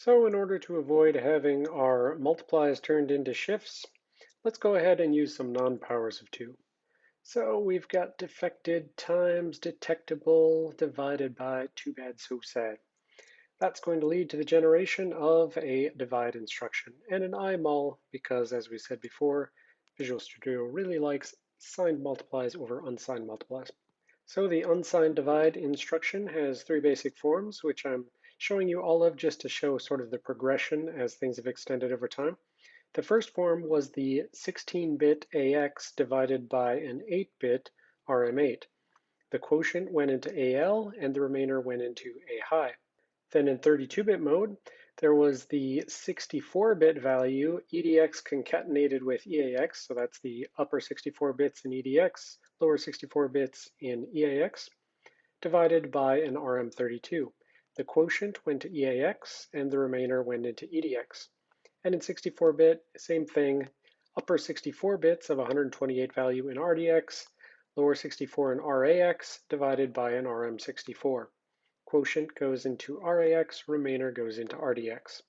So in order to avoid having our multiplies turned into shifts, let's go ahead and use some non-powers of 2. So we've got defected times detectable divided by too bad so sad. That's going to lead to the generation of a divide instruction and an IMUL because as we said before, Visual Studio really likes signed multiplies over unsigned multiplies. So the unsigned divide instruction has three basic forms, which I'm showing you all of just to show sort of the progression as things have extended over time. The first form was the 16-bit AX divided by an 8-bit RM8. The quotient went into AL and the remainder went into A high. Then in 32-bit mode, there was the 64-bit value EDX concatenated with EAX, so that's the upper 64 bits in EDX, lower 64 bits in EAX, divided by an RM32. The quotient went to EAX and the remainder went into EDX. And in 64-bit, same thing, upper 64 bits of 128 value in RDX, lower 64 in RAX divided by an RM64. Quotient goes into RAX, remainder goes into RDX.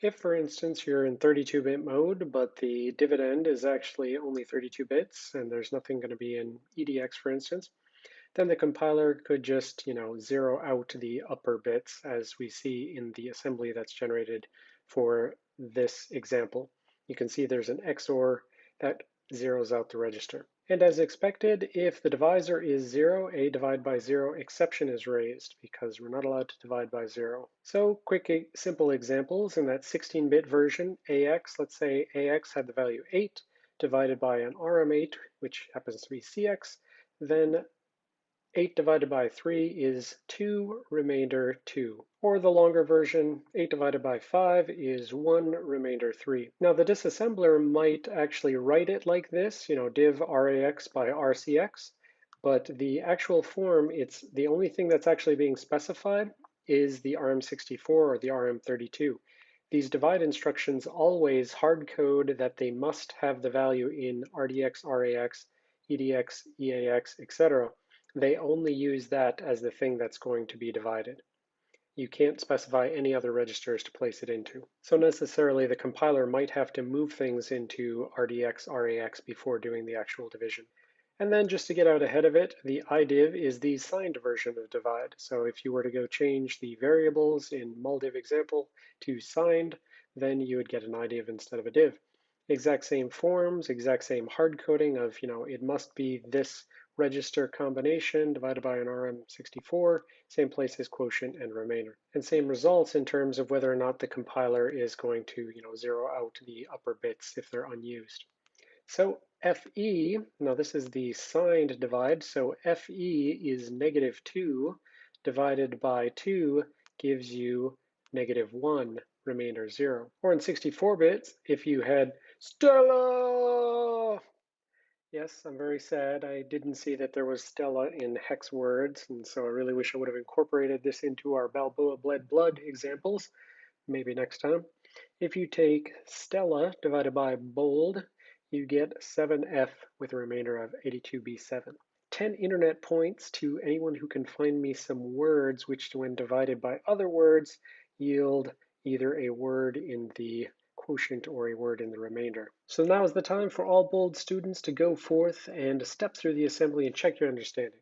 If, for instance, you're in 32-bit mode, but the dividend is actually only 32 bits, and there's nothing going to be in EDX, for instance, then the compiler could just, you know, zero out the upper bits as we see in the assembly that's generated for this example. You can see there's an XOR that zeroes out the register. And as expected, if the divisor is zero, a divide by zero exception is raised because we're not allowed to divide by zero. So quick, simple examples in that 16-bit version, AX, let's say AX had the value eight divided by an RM8, which happens to be CX, then 8 divided by 3 is 2, remainder 2. Or the longer version, 8 divided by 5 is 1, remainder 3. Now the disassembler might actually write it like this, you know, div rax by rcx, but the actual form, it's the only thing that's actually being specified is the RM64 or the RM32. These divide instructions always hard code that they must have the value in RDX, RAX, EDX, EAX, etc they only use that as the thing that's going to be divided. You can't specify any other registers to place it into. So necessarily the compiler might have to move things into RDX, RAX before doing the actual division. And then just to get out ahead of it, the idiv is the signed version of divide. So if you were to go change the variables in muldiv example to signed, then you would get an idiv instead of a div. Exact same forms, exact same hard coding of, you know, it must be this register combination divided by an RM64, same place as quotient and remainder. And same results in terms of whether or not the compiler is going to you know, zero out the upper bits if they're unused. So FE, now this is the signed divide, so FE is negative 2 divided by 2 gives you negative 1, remainder 0. Or in 64 bits, if you had Stella Yes, I'm very sad. I didn't see that there was Stella in hex words, and so I really wish I would have incorporated this into our Balboa Bled Blood examples, maybe next time. If you take Stella divided by bold, you get 7F with a remainder of 82B7. 10 internet points to anyone who can find me some words which when divided by other words yield either a word in the quotient or a word in the remainder. So now is the time for all bold students to go forth and step through the assembly and check your understanding.